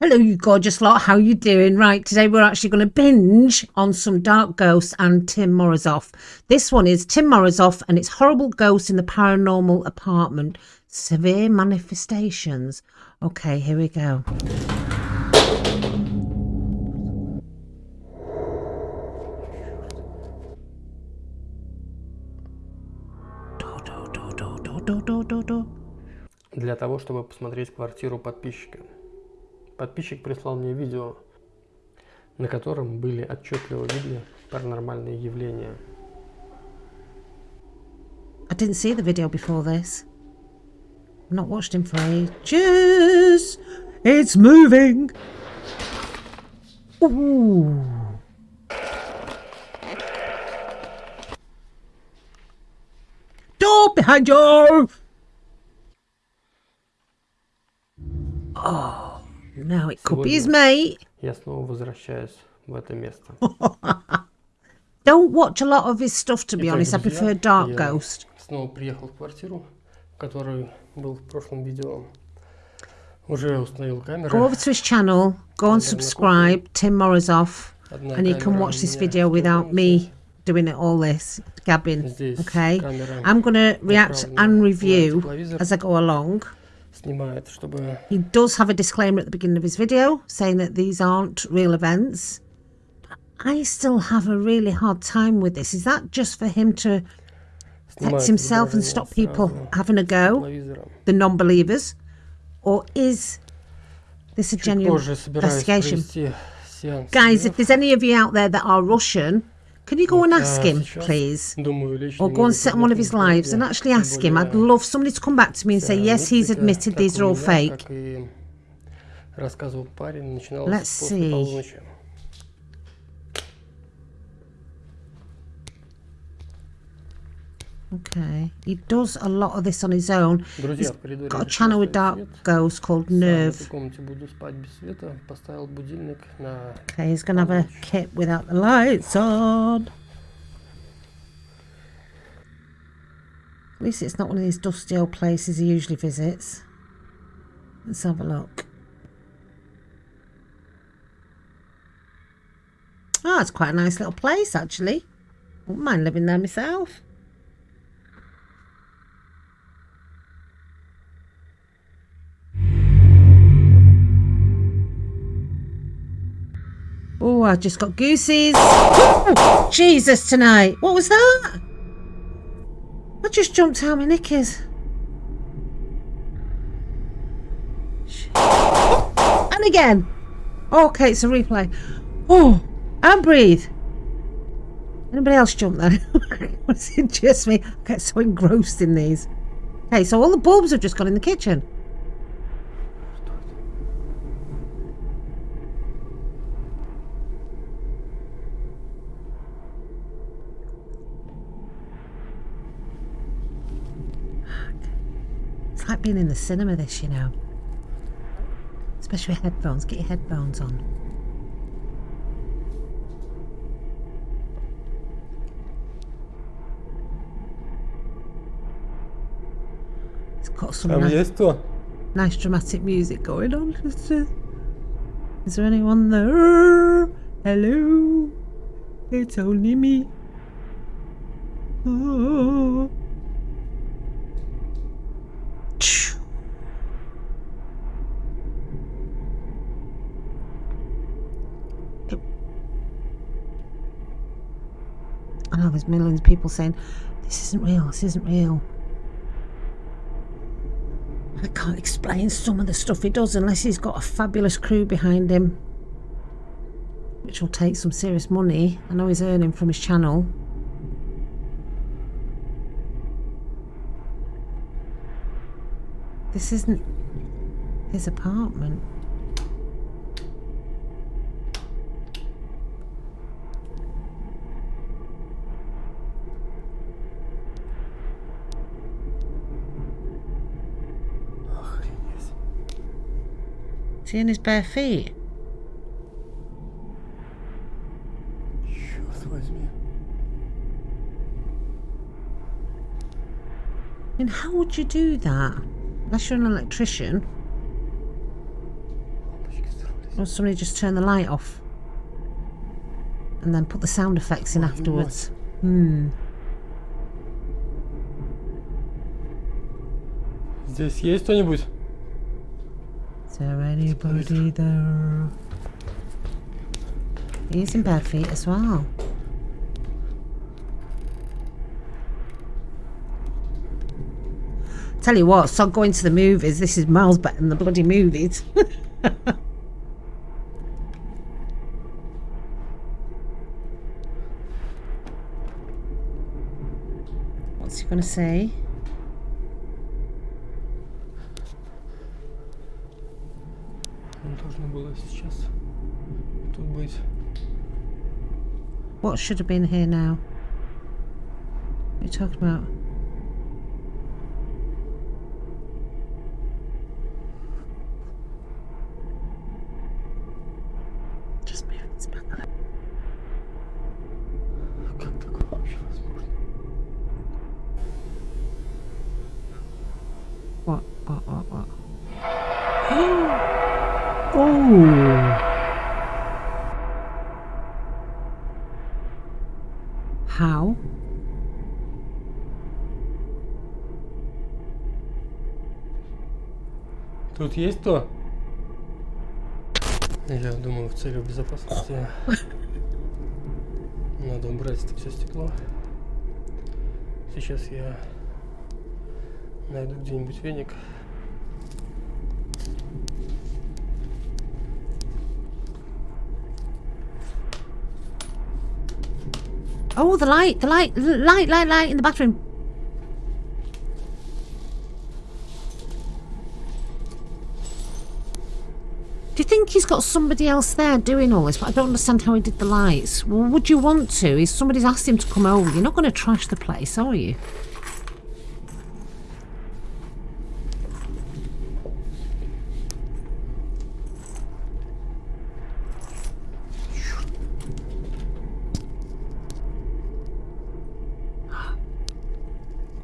Hello, you gorgeous lot. How you doing? Right, today we're actually going to binge on some Dark Ghosts and Tim Morozov. This one is Tim Morozov and it's Horrible Ghosts in the Paranormal Apartment. Severe Manifestations. Okay, here we go. Для того, чтобы посмотреть квартиру подписчика. Подписчик прислал мне видео, на котором были отчетливо видны паранормальные явления. I didn't see the video before this. I've not watched him for ages. It's moving. Ooh. Door behind you. Now it could be his mate. Я снова возвращаюсь в это место. Don't watch a lot of his stuff, to be honest. I prefer Dark Ghost. снова приехал в квартиру, в которой был в прошлом видео. Уже установил камеру. Go over to his channel, go and subscribe, Tim Morozov, and you can watch this video without me doing it all this gabbing. Okay, I'm gonna react and review as I go along. снимает, чтобы... He does have a disclaimer at the beginning of his video saying that these aren't real events. I still have a really hard time with this. Is that just for him to protect himself and stop people having a go, the non-believers? Or is this a genuine investigation? Guys, if there's any of you out there that are Russian, can you go and ask him, please? Or go and sit on one of his lives and actually ask him. I'd love somebody to come back to me and say, yes, he's admitted these are all fake. Let's see. Okay. He does a lot of this on his own. He's got a channel with Dark Ghosts called Nerve. Okay, he's going to have a kit without the lights on. At least it's not one of these dusty old places he usually visits. Let's have a look. Oh, it's quite a nice little place, actually. Wouldn't mind living there myself. I just got goosies. Oh, Jesus tonight. What was that? I just jumped out my knickers. And again. Okay, it's a replay. Oh, and breathe. Anybody else jump there? was it just me? I get so engrossed in these. Okay, so all the bulbs have just gone in the kitchen. In the cinema this, you know. Especially with headphones. Get your headphones on. It's got some nice, nice dramatic music going on. Is there anyone there? Hello? It's only me. Oh. I know there's millions of people saying, this isn't real, this isn't real. I can't explain some of the stuff he does unless he's got a fabulous crew behind him. Which will take some serious money. I know he's earning from his channel. This isn't his apartment. he in his bare feet? I mean, how would you do that? Unless you're an electrician. Or somebody just turn the light off? And then put the sound effects in afterwards. Hmm. Здесь есть кто-нибудь? Is there anybody there? He's in bare feet as well. Tell you what, stop going to the movies. This is miles better than the bloody movies. What's he going to say? было сейчас тут быть. What should have been here now? What are you talking about? Just move this back a little. Как такое вообще возможно? What? What? What? What? oh! How? Тут есть кто? Я думаю, в целях безопасности надо убрать это все стекло. Сейчас я найду где-нибудь веник. Oh, the light, the light, light, light, light in the bathroom. Do you think he's got somebody else there doing all this? But I don't understand how he did the lights. Well, would you want to? If somebody's asked him to come over, you're not going to trash the place, are you?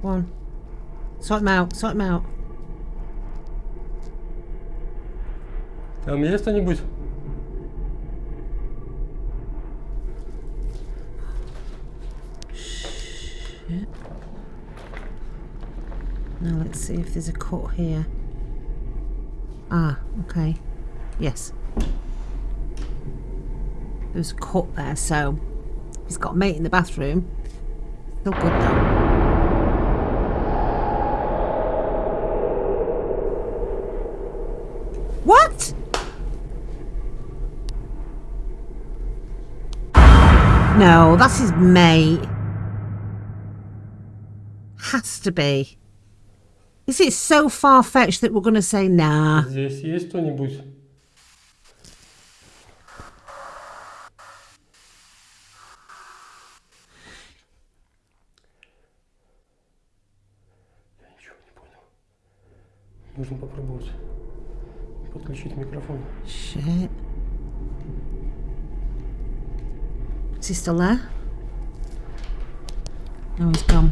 Go on. Sort him out, sort him out. Там есть кто-нибудь? Now let's see if there's a cut here. Ah, okay. Yes. There's a cut there, so he's got a mate in the bathroom. Still good though. No, that's his mate. Has to be. Is it so far fetched that we're going to say nah? Здесь есть кто-нибудь? Я ничего не понял. Нужно попробовать подключить микрофон. Shit. Is he still there? No, he's gone.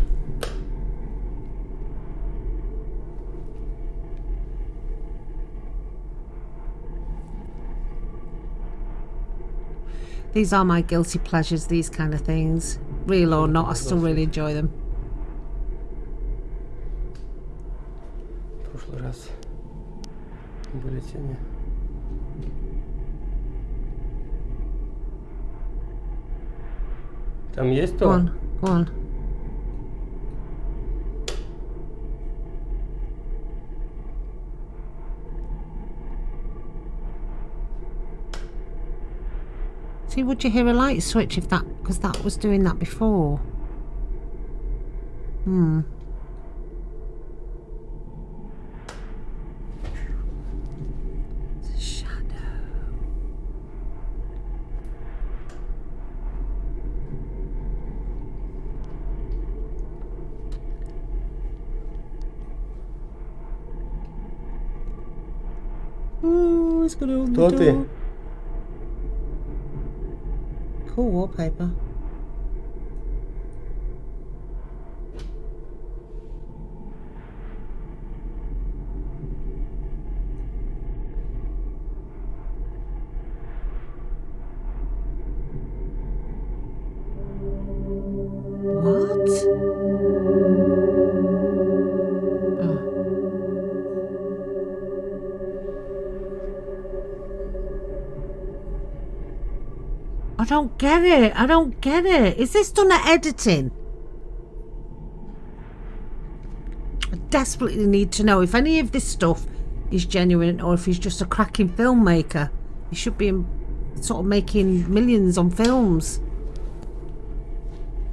These are my guilty pleasures, these kind of things. Real or not, I still really enjoy them. В прошлый раз были тени. Tam jest to? On, on. See, would you hear a light switch if that, because that was doing that before? Hmm. Ooh, it's gonna open Кто the ты? door. Cool wallpaper. I don't get it. I don't get it. Is this done at editing? I desperately need to know if any of this stuff is genuine or if he's just a cracking filmmaker. He should be sort of making millions on films.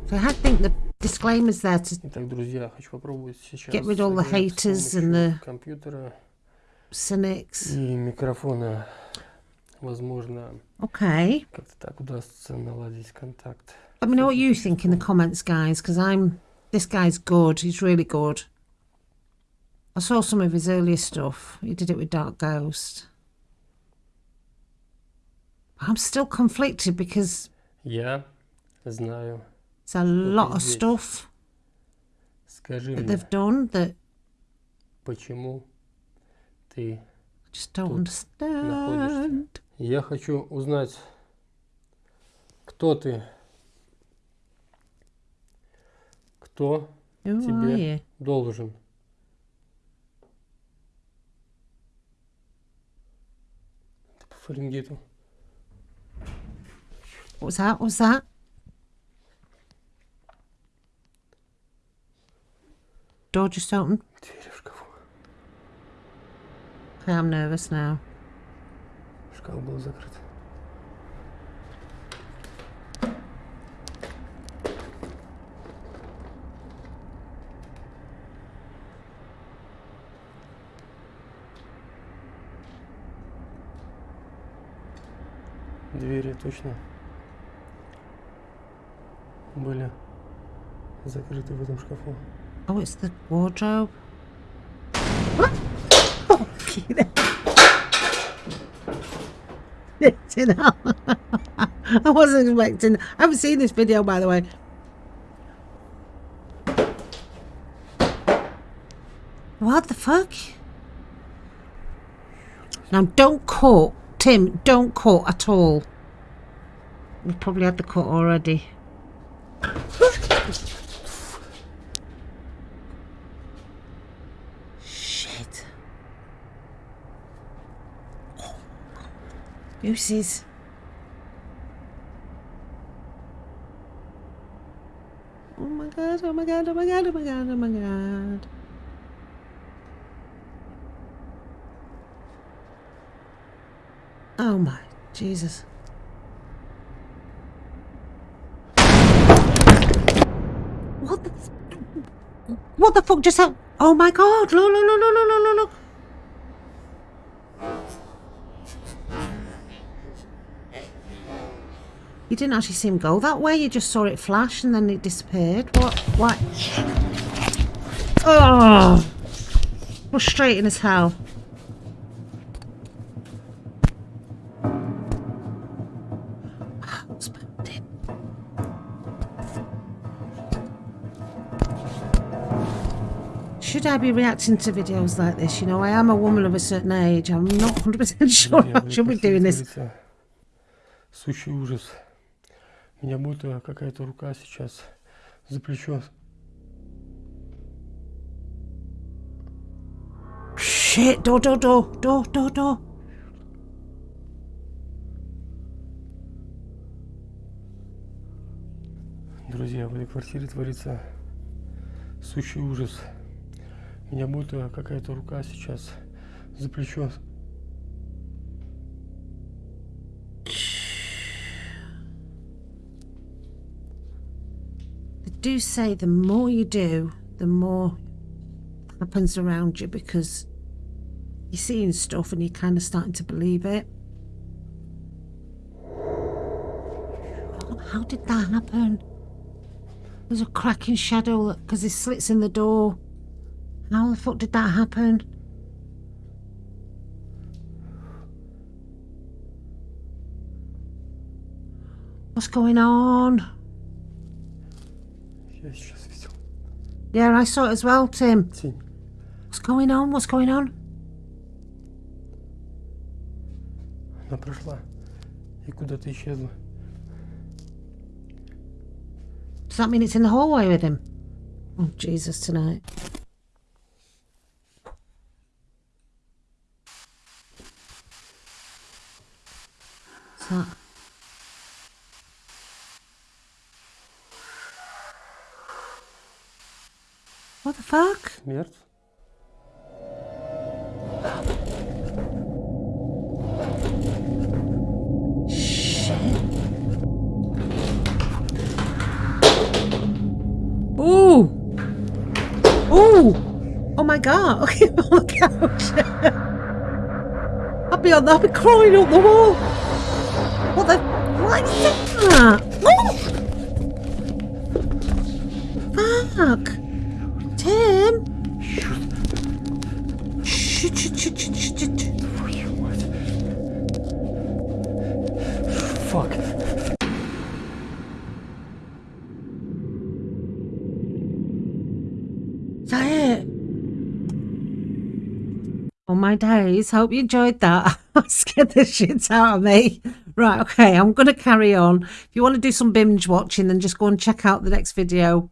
So I think the disclaimers there to Итак, друзья, хочу попробовать сейчас get rid of all the играть с haters and помощью the компьютера cynics. и микрофона. Возможно, Okay. как-то так удастся наладить контакт. Let me know what you think in the comments, guys, because I'm. This guy's good. He's really good. I saw some of his earlier stuff. He did it with Dark Ghost. I'm still conflicted because Я знаю. there's a lot of здесь. stuff Скажи that мне, they've done that почему ты... I just don't Тут understand. Я хочу узнать, кто ты, кто Ой. тебе должен. Это по Фаренгейту. Уза, уза. Dodgy something. I'm nervous now. Шкаф был закрыт. Двери точно были закрыты в этом шкафу. Oh, it's the wardrobe. Hell. I wasn't expecting. I haven't seen this video, by the way. What the fuck? Now, don't cut, Tim. Don't cut at all. You probably had the cut already. Shit. Gooses. Oh my god, oh my god, oh my god, oh my god, oh my god. Oh my Jesus. What the What the fuck just happened? Oh my god, look, look, look, look, look, look, look. didn't actually see him go that way, you just saw it flash and then it disappeared. What? What? Oh! Frustrating as hell. Husband. Should I be reacting to videos like this? You know, I am a woman of a certain age. I'm not 100% sure Друзья, I в should be этой doing квартире this. творится Сущий ужас. Меня будто какая-то рука сейчас за плечо Shit, door, door, door, door, door, door. Друзья, в этой квартире творится сущий ужас. Меня будто какая-то рука сейчас за плечо They do say the more you do, the more happens around you because you're seeing stuff and you're kind of starting to believe it. How did that happen? There's a cracking shadow because there's slits in the door. How the fuck did that happen? What's going on? Я сейчас видел Yeah, I saw it as well, Tim. тень. What's going on? What's going on? Она прошла и куда-то исчезла. that mean it's in the hallway with him? Oh, Jesus, tonight. What the fuck? Смерть? Ooh! Ooh! Oh my god! Okay, on the couch. I'll be on. I'll be crawling up the wall. What the? What is that? Oh! Fuck! My days. Hope you enjoyed that. I scared the shit out of me. Right, okay, I'm going to carry on. If you want to do some binge watching, then just go and check out the next video